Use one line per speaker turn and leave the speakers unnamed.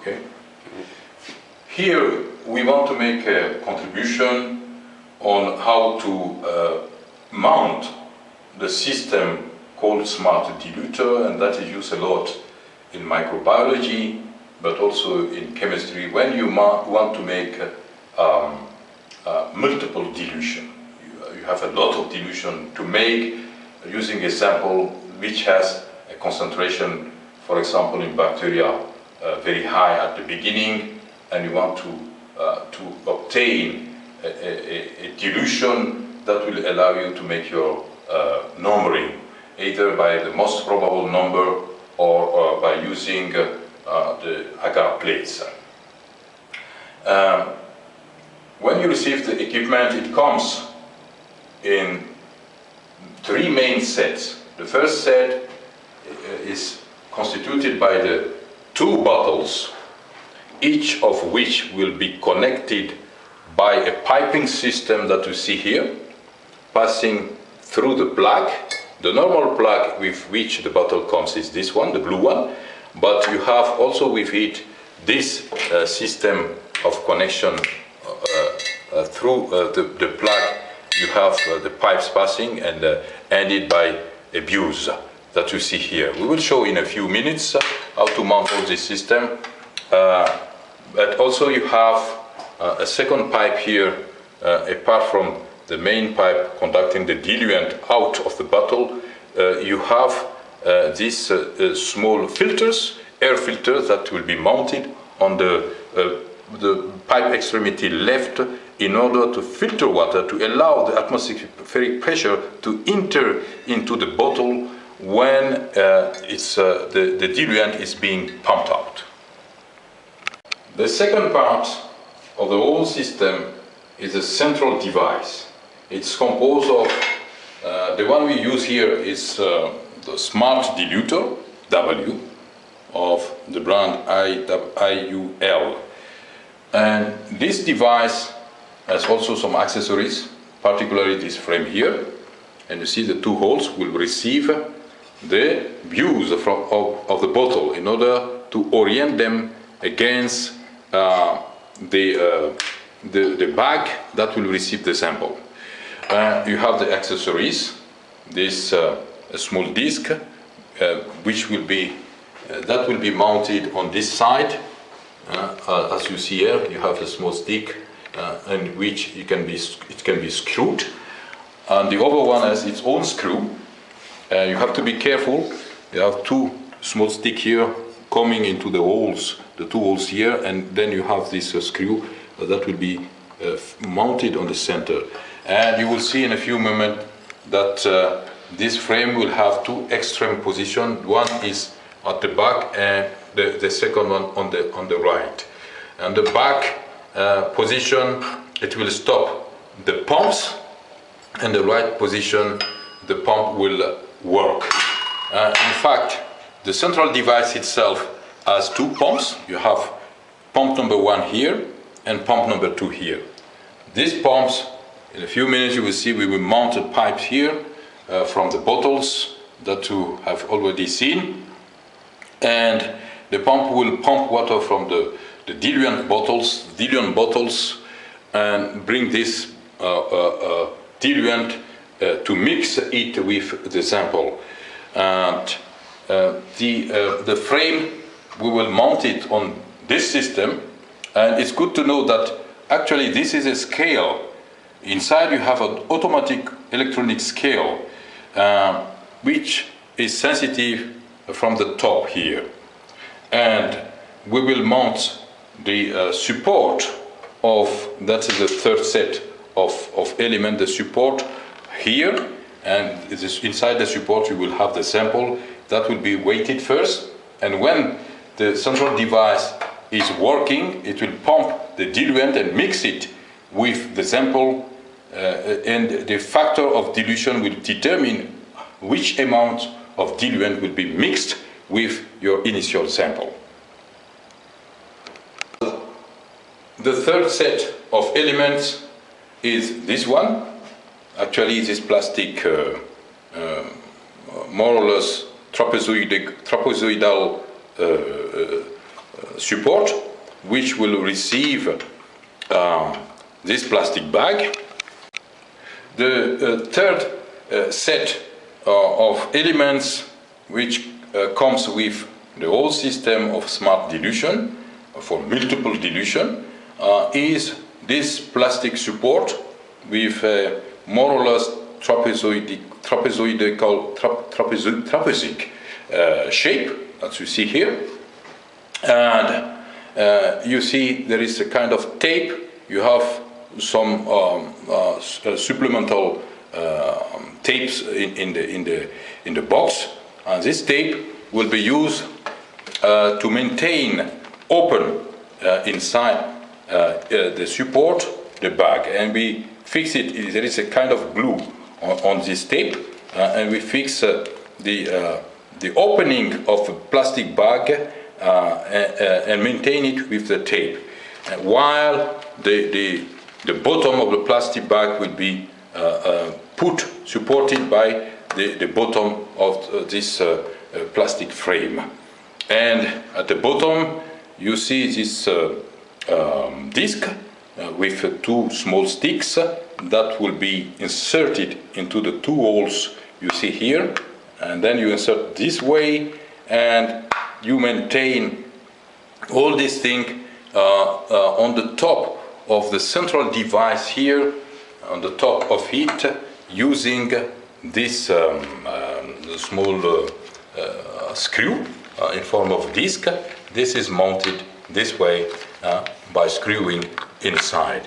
Okay. Here we want to make a contribution on how to uh, mount the system called smart diluter and that is used a lot in microbiology but also in chemistry when you want to make um, uh, multiple dilution. You, you, have a lot of dilution to make using a sample which has a concentration, for example, in bacteria uh, very high at the beginning and you want to, uh, to obtain a, a, a, dilution that will allow you to make your uh, numbering either by the most probable number or uh, by using uh, the agar plates. Um, when you receive the equipment, it comes in three main sets. The first set is constituted by the two bottles, each of which will be connected by a piping system that you see here, passing through the plug. The normal plug with which the bottle comes is this one, the blue one, but you have also with it this uh, system of connection uh, uh, through uh, the, the, plug. You have uh, the pipes passing and uh, ended by a buse that you see here. We will show in a few minutes how to mount all this system. but also you have a second pipe here apart from the main pipe conducting the diluent out of the bottle, uh, you have uh, these uh, uh, small filters, air filters that will be mounted on the, the pipe extremity left in order to filter water to allow the atmospheric pressure to enter into the bottle when uh, it's, uh, the, the diluent is being pumped out. The second part of the whole system is a central device. It's composed of, uh, the one we use here is the smart diluter, W, of the brand IUL. And this device has also some accessories, particularly this frame here. And you see the two holes will receive the views from, of, of the bottle in order to orient them against uh, the, uh, the, the, bag that will receive the sample. Uh, you have the accessories, this uh, a small disc uh, which will be uh, that will be mounted on this side. As you see here you have a small stick in which it can be it can be screwed. And the other one has its own screw you have to be careful you have two small stick here coming into the holes the two holes here and then you have this uh, screw uh, that will be uh, mounted on the center and you will see in a few moments that this frame will have two extreme positions. One is at the back and the, the second one on the, on the right. And the back uh, position, it will stop the pumps and the right position, the pump will work. Uh, in fact, the central device itself has two pumps. You have pump number one here and pump number two here. These pumps, in a few minutes you will see we will mount a pipe here uh, from the bottles that you have already seen. And the pump will pump water from the, the diluent bottles, diluent bottles, and bring this uh, uh, uh diluent to mix it with the sample. And uh, the, the frame, we will mount it on this system. And it's good to know that actually this is a scale. Inside you have an automatic electronic scale which is sensitive from the top here. And we will mount the uh, support of, that is the third set of, of element, the support here, and inside the support you will have the sample that will be weighted first, and when the central device is working, it will pump the diluent and mix it with the sample uh, and the factor of dilution will determine which amount of diluent will be mixed with your initial sample. The third set of elements is this one. Actually, this plastic, uh, uh, more or less trapezoidal, uh, uh support which will receive uh, this plastic bag. The third set of elements which comes with the whole system of smart dilution for multiple dilution uh, is this plastic support with uh, more or less trapezoidic, trapezoidical, tra trapezic uh, shape as you see here. And uh, you see there is a kind of tape. You have some um, uh, uh, supplemental tapes in, in, the, in, the, in the box. And this tape will be used to maintain open inside the support the bag and we fix it, there is a kind of glue on, on this tape uh, and we fix uh, the, uh, the opening of a plastic bag and, and, maintain it with the tape. while the, the, the bottom of the plastic bag will be put, supported by the, the bottom of this plastic frame. And at the bottom you see this uh, um, disc with two small sticks that will be inserted into the two holes you see here. And then you insert this way and you maintain all this thing uh, uh, on the top of the central device here on the top of it using this um, um, small uh, uh screw uh, in form of disc. This is mounted this way uh, by screwing inside.